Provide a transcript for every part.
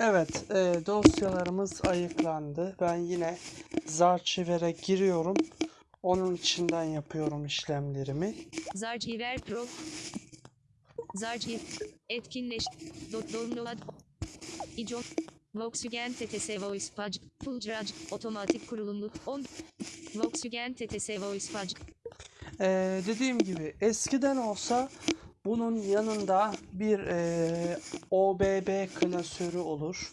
Evet, e, dosyalarımız ayıklandı. Ben yine Zarchiver'e giriyorum. Onun içinden yapıyorum işlemlerimi. Zarchiver Pro Zarchiver etkinleş Do- download İcon Volkswagen TTS Voice Page Full Drag otomatik kurulumlu 10 Volkswagen TTS Voice Page E, dediğim gibi eskiden olsa bunun yanında bir e, OBB klasörü olur.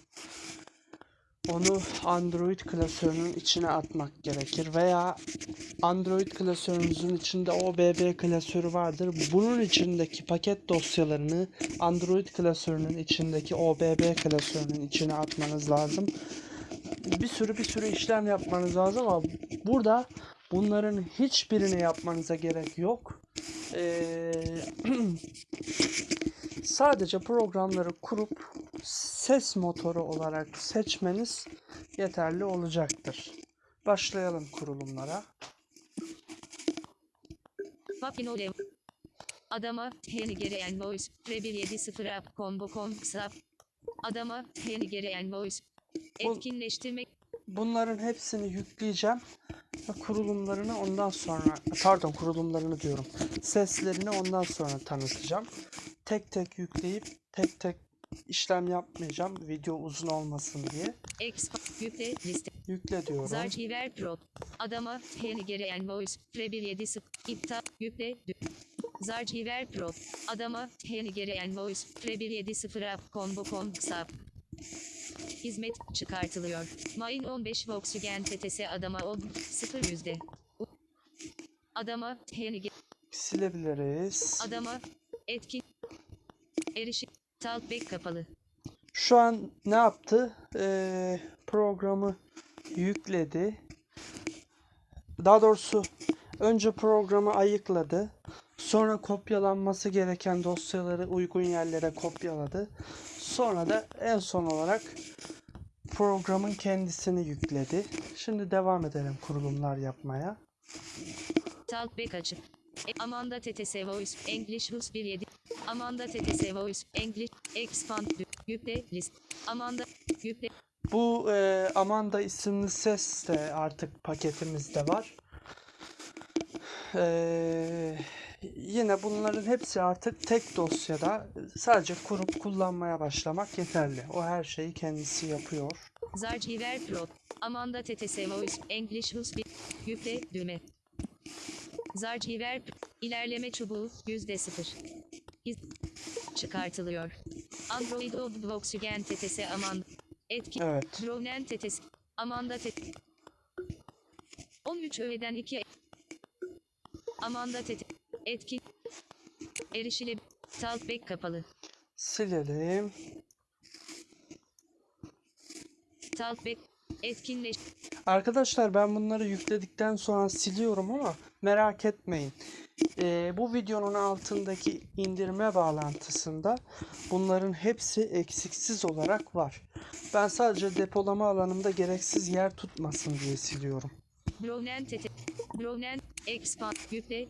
Onu Android klasörünün içine atmak gerekir veya Android klasörünüzün içinde OBB klasörü vardır. Bunun içindeki paket dosyalarını Android klasörünün içindeki OBB klasörünün içine atmanız lazım. Bir sürü bir sürü işlem yapmanız lazım ama burada bunların hiçbirini yapmanıza gerek yok. Ee, sadece programları kurup ses motoru olarak seçmeniz yeterli olacaktır. Başlayalım kurulumlara. Adama Henigerian Voice Rebel70 App Combo Com Sap Adama Henigerian Voice Bu- Etkinleştirmek Bunların hepsini yükleyeceğim kurulumlarını ondan sonra pardon kurulumlarını diyorum. Seslerini ondan sonra tanıtacağım. Tek tek yükleyip tek tek işlem yapmayacağım. Video uzun olmasın diye. Yükle Liste Yükle diyorum. Zarchiver Pro Adama Henigerian Voice Rebel70 İptal Yükle Zarchiver Pro Adama Henigerian Voice Rebel70 App Combo Com Sap Hizmet çıkartılıyor. Main 15 Volkswagen TTS Adama 10 0 yüzde. Adama Henige Silebiliriz. Adama etkin erişim Talkback kapalı. Şu an ne yaptı? Ee, programı yükledi. Daha doğrusu önce programı ayıkladı. Sonra kopyalanması gereken dosyaları uygun yerlere kopyaladı. Sonra da en son olarak programın kendisini yükledi. Şimdi devam edelim kurulumlar yapmaya. Talkback açık. E, Amanda TTS Voice English Rus 17 Amanda TTS Voice English Expand Yükle List Amanda Yükle Bu e, Amanda isimli ses de artık paketimizde var. E, yine bunların hepsi artık tek dosyada sadece kurup kullanmaya başlamak yeterli. O her şeyi kendisi yapıyor. Zarchiver Pro Amanda TTS Voice English 1 Yükle düğme Zarchiver Pro İlerleme çubuğu %0 İz çıkartılıyor. Android Volkswagen TTS Amanda Etki Evet. Dronen TTS Amanda TTS 13 öğeden 2 Amanda TTS Etkin Erişile Talkback kapalı Silelim. Talkback Etkinleş Arkadaşlar ben bunları yükledikten sonra siliyorum ama merak etmeyin. Ee, bu videonun altındaki indirme bağlantısında bunların hepsi eksiksiz olarak var. Ben sadece depolama alanımda gereksiz yer tutmasın diye siliyorum. Brownen TT Brownen Expand Yükle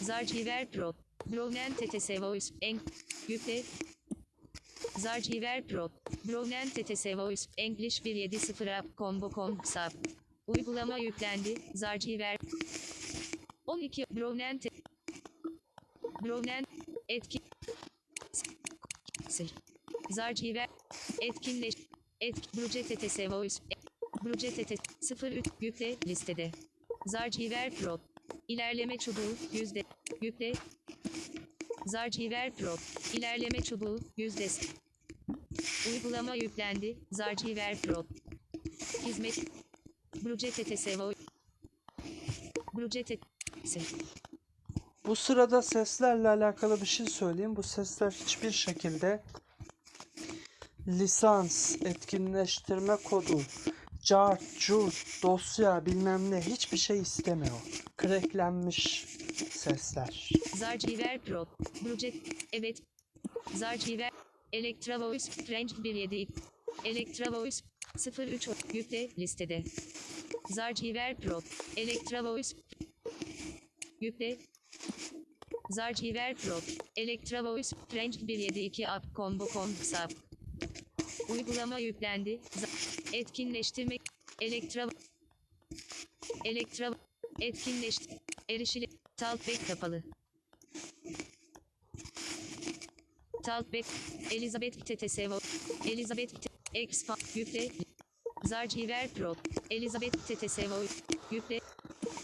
Zarchiver Pro. Brownen TTS Voice En Yükle Zarchiver Pro. Brownen TTS Voice English 170 App Combo Com Sap Uygulama yüklendi. Zarchiver 12 Brownen T Brownen Etki Sil Zarchiver Etkinleş Etk Bruce TTS Voice Bruce TTS 03 Yükle listede. Zarchiver Pro İlerleme çubuğu yüzde Yükle. Zarchiver Pro. İlerleme çubuğu yüzde Uygulama yüklendi. Zarchiver Pro. Hizmet. Voice Bruce TTS Bu sırada seslerle alakalı bir şey söyleyeyim. Bu sesler hiçbir şekilde lisans, etkinleştirme kodu, cart, curt, dosya bilmem ne hiçbir şey istemiyor. Cracklenmiş sesler. Zarchiver Pro. Bruce. Evet. Zarchiver. Elektra Voice. Range 17. Elektra Voice. 03. Yükle listede. Zarchiver Pro. Elektra Voice. Yükle. Zarchiver Pro. Electra Voice. Range 172 App Combo Com Kısa. Uygulama yüklendi. Z- etkinleştirme. Elektra. Elektra. Etkinleşti. Erişili. Talkback kapalı. Talkback. Elizabeth TTSV. Elizabeth Expand. Yükle. Zarchiver Pro. Elizabeth Voice. Yükle.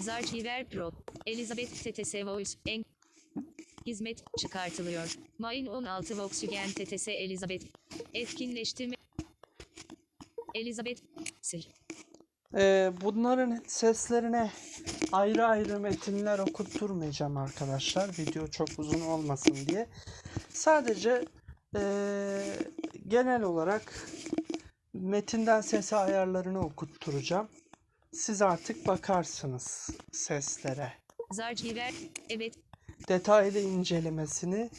Zarchiver Pro. Elizabeth Voice. En Hizmet çıkartılıyor. Main 16 Volkswagen TTS Elizabeth. Etkinleştirme. Elizabeth. Sil. Ee, bunların seslerine ayrı ayrı metinler okutturmayacağım arkadaşlar. Video çok uzun olmasın diye. Sadece ee, genel olarak metinden sesi ayarlarını okutturacağım. Siz artık bakarsınız seslere. Zarchiver. Evet. Detaylı incelemesini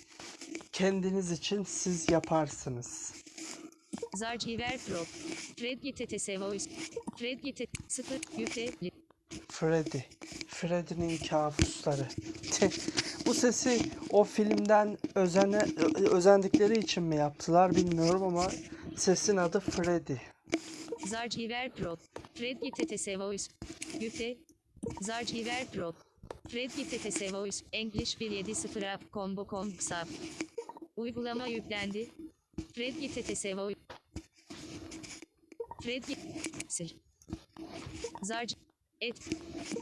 kendiniz için siz yaparsınız. Zarchiver Pro. Freddy TTS Voice. Freddy T 0 yükle. Freddy. Freddy'nin kabusları. Bu sesi o filmden özene, özendikleri için mi yaptılar bilmiyorum ama sesin adı Freddy. Zarchiver Pro. TTS Voice. Yükle. Zarchiver Pro. TTS Voice. English 170 App Combo Com Kısa. Uygulama yüklendi. Freddy TTS Freddy. Sil. Zarc. Et.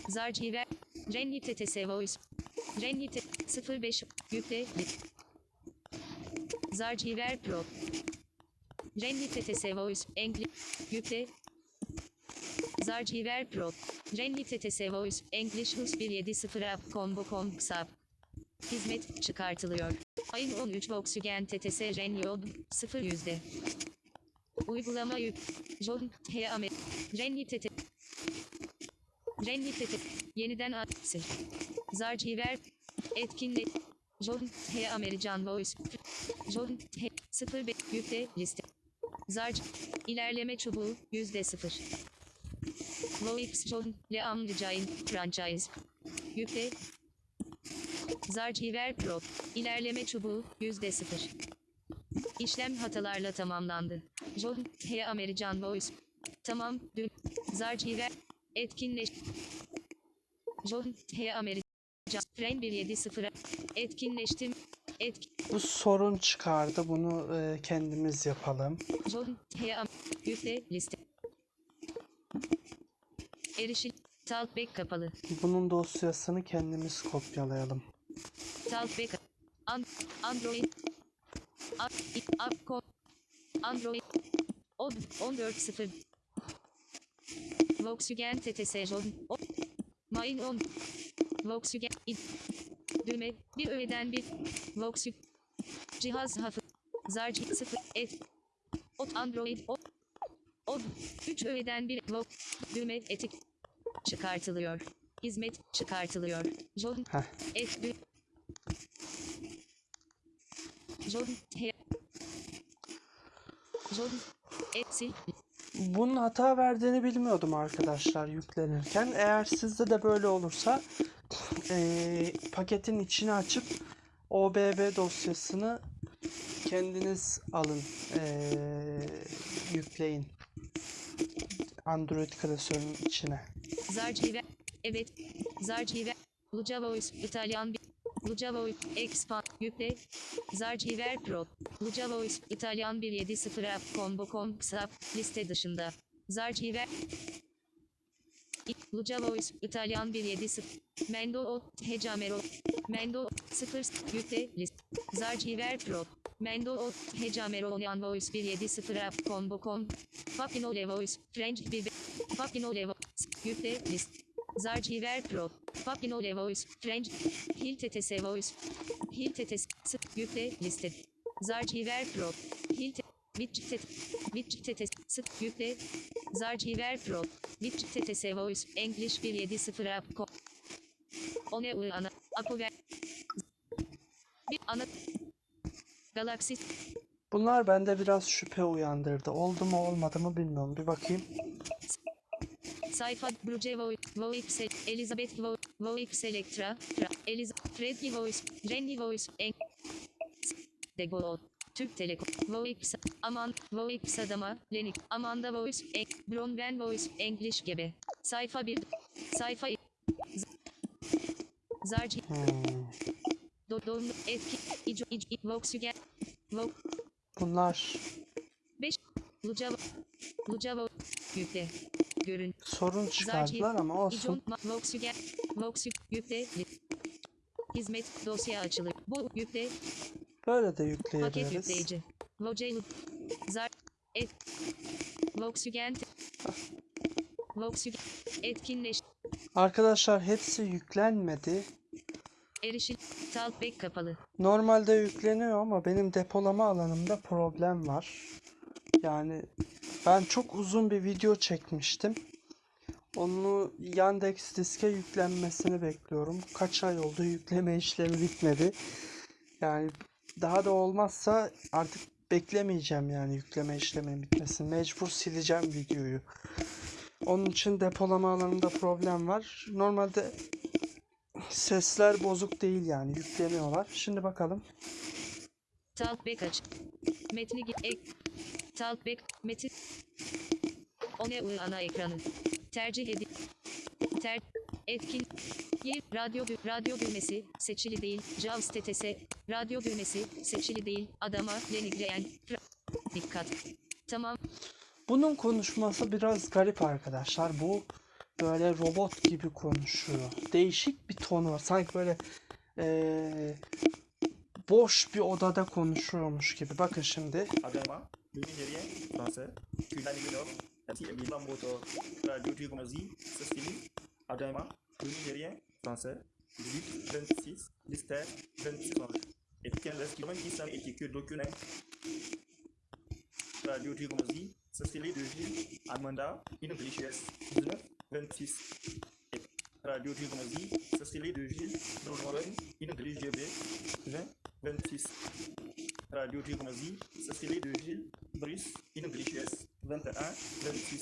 Zarchiver. Renny TTS Voice. Renny T 05. Yükle. Zarchiver Pro. Renny TTS Voice. English. Yükle. Zarchiver Pro. Renly TTS Voice. English Hus 170 App Combo Com Kısa. Hizmet çıkartılıyor. Ayın 13 Volkswagen TTS Renly Od 0 yüzde. Uygulama yük. John H. Amer. Renly TT. Renly TT. Yeniden at. Sil. Zarchiver. Etkinlik. John H. American Voice. John H. 05 yükle liste. Zarc. İlerleme çubuğu yüzde sıfır. Voix John Leam Giant Franchise. Yükle. Zarchiver Pro. İlerleme çubuğu yüzde sıfır. İşlem hatalarla tamamlandı. John H. American Voice. Tamam. Dün. Zarchiver. Etkinleş. John H. American. Fren 170. Etkinleştim. Etkin. Bu sorun çıkardı. Bunu e, kendimiz yapalım. John H. Am- Yükle liste. Erişil. Talkback kapalı. Bunun dosyasını kendimiz kopyalayalım. Talkback. An Android. Android. Od 14.0. Volkswagen TTS Main 10. Volkswagen. Düğme. Bir öğeden bir. Volkswagen. Cihaz hafı. Zarc 0. Et. Ot Android. O. Od. 3 öğeden bir. Vol. Düğme. Etik. Çıkartılıyor. Hizmet çıkartılıyor. John. Et. Dü- John. He. John. Etsi. Bunun hata verdiğini bilmiyordum arkadaşlar yüklenirken. Eğer sizde de böyle olursa eee, paketin içini açıp OBB dosyasını kendiniz alın, eee, yükleyin Android klasörünün içine. Zarchiver. Evet. Zarchiver. Luca Voice. İtalyan bir. Luca Voice. Expand. Yükle. Zarchiver Pro. Luca Voice. İtalyan 170 app combo com kısa liste dışında. Zarchiver. Luca Voice. İtalyan 170. Mendo. Hecamero. Mendo 0. Yükle. List. Zarchiver Pro. Mendo. Hecamero Onyan Voice 170 app combo com. Papino Le Voice. French 1. Papino Le Voice. Yükle. List. Zarchiver Pro. Papino Le Voice. French. Hil TTS Voice. Hil TTS. Sık. Yükle. Liste. Zarchiver Pro. Hil T. Witch TT. Witch TTS. Sık. Yükle. Zarchiver Pro. TTS Voice. English 170 app. One U ana. Apo ver. Bir ana. Galaxy. Bunlar bende biraz şüphe uyandırdı. Oldu mu olmadı mı bilmiyorum. Bir bakayım. Sayfa. Bruce Voice. Voice. Elizabeth Voice. Electra, Fra, Eliza, Freddy Voice, Renny Voice, En, Degol, Türk Telekom, Voix, Aman, Voix Adama, Lenik, Amanda Voice, En, Bronwen Voice, English gibi. Sayfa 1, sayfa Zarci. Dodon, Etki, İco, İc, İc, Volkswagen, Vok, Bunlar 5, Luca, Luca, Yükle, Görün, sorun çıkardılar ama olsun. Yükle, Hizmet, dosya açılır. Bu yükle, Böyle de paket yükleyebiliriz. yükleyici. Vocalo, Zar, Et, Volkswagen, Volkswagen, etkinleş, Arkadaşlar hepsi yüklenmedi. erişim, Talkback kapalı. Normalde yükleniyor ama benim depolama alanımda problem var. Yani ben çok uzun bir video çekmiştim. Onu Yandex diske yüklenmesini bekliyorum. Kaç ay oldu yükleme işlemi bitmedi. Yani daha da olmazsa artık beklemeyeceğim yani yükleme işleminin bitmesini. Mecbur sileceğim videoyu. Onun için depolama alanında problem var. Normalde sesler bozuk değil yani yükleniyorlar. Şimdi bakalım. Talkback aç. Metni ek, Talkback, metin, o ne ana ekranı. Tercih edin. Ter, etkin, Yer, radyo, radyo düğmesi, seçili değil, JAWS TTS, radyo düğmesi, seçili değil, adama, denigleyen, dikkat. Tamam, Bunun konuşması biraz garip arkadaşlar. Bu böyle robot gibi konuşuyor. Değişik bir tonu var. Sanki böyle eee, boş bir odada konuşuyormuş gibi. Bakın şimdi. Agama, le Nigérien, français, Kulani ainsi et bien moto la duty comme dit ce style adama nigérien français 18 26 lister 26 et quel est qui manque ça et que document la duty comme dit ce style de vie amanda une richesse 19 26 et la duty comme dit ce style de vie Norvège une GB 20 26 Radio Trigonazie, ça c'est les deux villes, Brice et Noglichès. 21, 26.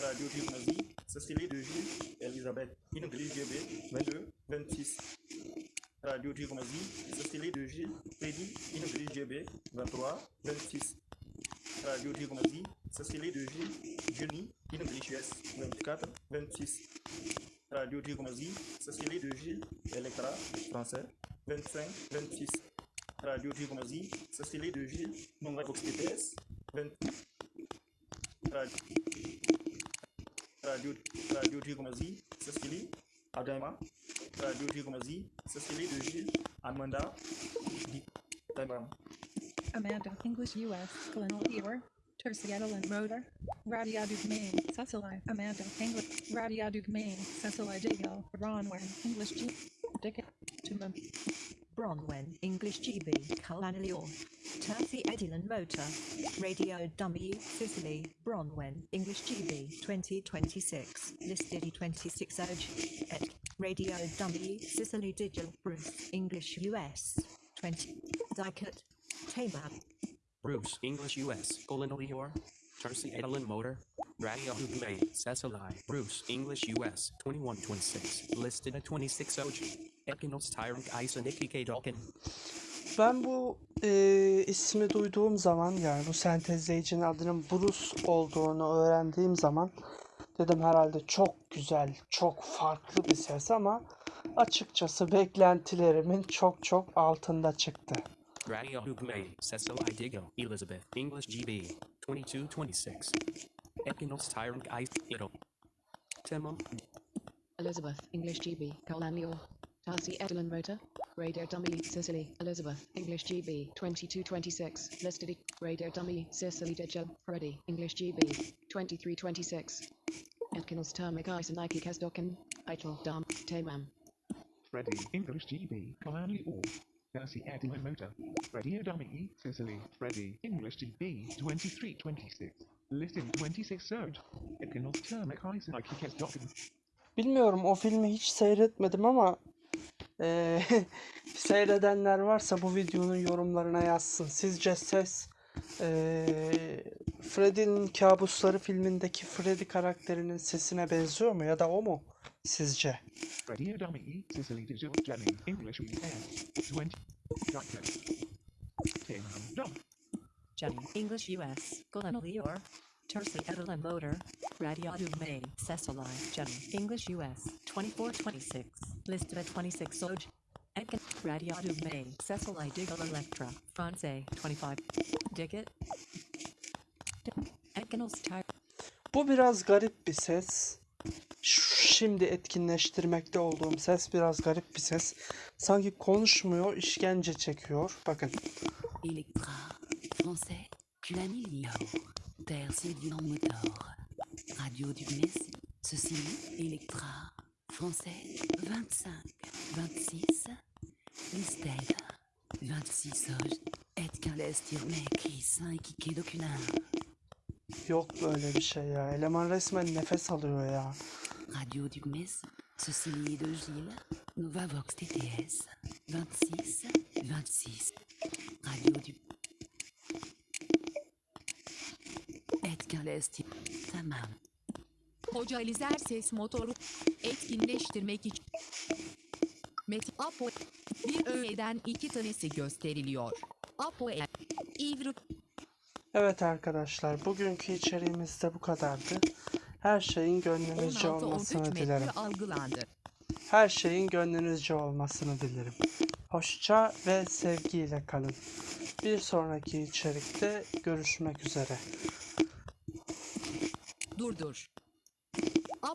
Radio Gymnasie, Cécilie de Gilles, Elisabeth, Ingrid GB, 22, 26. Radio Gymnasie, Cécilie de Gilles, Teddy, Ingrid GB, 23, 26. Radio Gymnasie, Cécilie de Gilles, Jenny, Ingrid GS, 24, 26. Radio Gymnasie, Cécilie de Gilles, Electra, français, 25, 26. Radio Gymnasie, Cécilie de Gilles, Nonga Cox 20. traduit comme si, c'est ce qu'il dit, Adama, traduit comme si, c'est ce qu'il dit, Amanda, dit, Amanda, English US, Colonel Ewer, Terciadolin Roder, Radia Dugmain, Cecily, Amanda, English, Radia Dugmain, Cecily Jago, Ronware, English G, Dick, Tumum. Bronwen, English GB, Calanilio, Terthy Edilon Motor, Radio Dummy, Sicily, Bronwen, English GB, 2026, listed 26 Urge, et, Radio Dummy, Sicily Digital, Bruce, English US, 20, Dicot, Tamab, Bruce, English US, colon Lior, Tarsi Edelin Motor, Radio Hugme, Cecily, Bruce, English US, 2126, listed at 26 OG, Ben bu eee, ismi duyduğum zaman yani bu sentezleyicinin adının Bruce olduğunu öğrendiğim zaman dedim herhalde çok güzel, çok farklı bir ses ama açıkçası beklentilerimin çok çok altında çıktı. Radio Hugme, Cecily Digo, Elizabeth, English GB, 2226, Ekinos Tyrant Timum, Elizabeth, English GB, Colanio. Tarsi Edelin Rota. Radio Dummy, Sicily, Elizabeth, English GB, 2226. Listed, Radio Dummy, Sicily Digital, Freddy, English GB, 2326. Etkinus Termic Isanike Kesdoken, Eitel, Dam, Tamam. Freddy, English GB, Kalani All. Percy Edwin Motor. Radio Dummy, Sicily, Freddy, English GB, 2326. Listing 26 Surge. Ekinos Termic Isanike Kesdoken. Bilmiyorum o filmi hiç seyretmedim ama eee, seyredenler varsa bu videonun yorumlarına yazsın. Sizce ses Ee, Freddy'nin Kabusları filmindeki Freddy karakterinin sesine benziyor mu ya da o mu sizce? English US, 20. Edelin Motor, Radio Dugme, Cecily, Jenny, English US, 2426, listed at 26 Oj. Enkin, Radio Dugme, Cecily Diggle Electra, France, 25. Digit. Enkinals Tire. Bu biraz garip bir ses. Şimdi etkinleştirmekte olduğum ses biraz garip bir ses. Sanki konuşmuyor, işkence çekiyor. Bakın. Electra, français, Culanilio, Terce Dylan Motor, Radio du Mes, Cecily, Electra, français, 25, 26, Listed, 26 Oj, Et Calès Tirme, Chris, Kike Docunin, Yok böyle bir şey ya. Eleman resmen nefes alıyor ya. Radio du Mes, Cecily de Gilles, Novavox TTS, 26, 26, Radio du Calès Tirme, Tamam. Hoca Alizer ses motoru etkinleştirmek için Metin Apo bir öğeden iki tanesi gösteriliyor. Apo e İvruk Evet arkadaşlar, bugünkü içeriğimiz de bu kadardı. Her şeyin gönlünüzce 16-13 olmasını dilerim. algılandı. Her şeyin gönlünüzce olmasını dilerim. Hoşça ve sevgiyle kalın. Bir sonraki içerikte görüşmek üzere. Dur.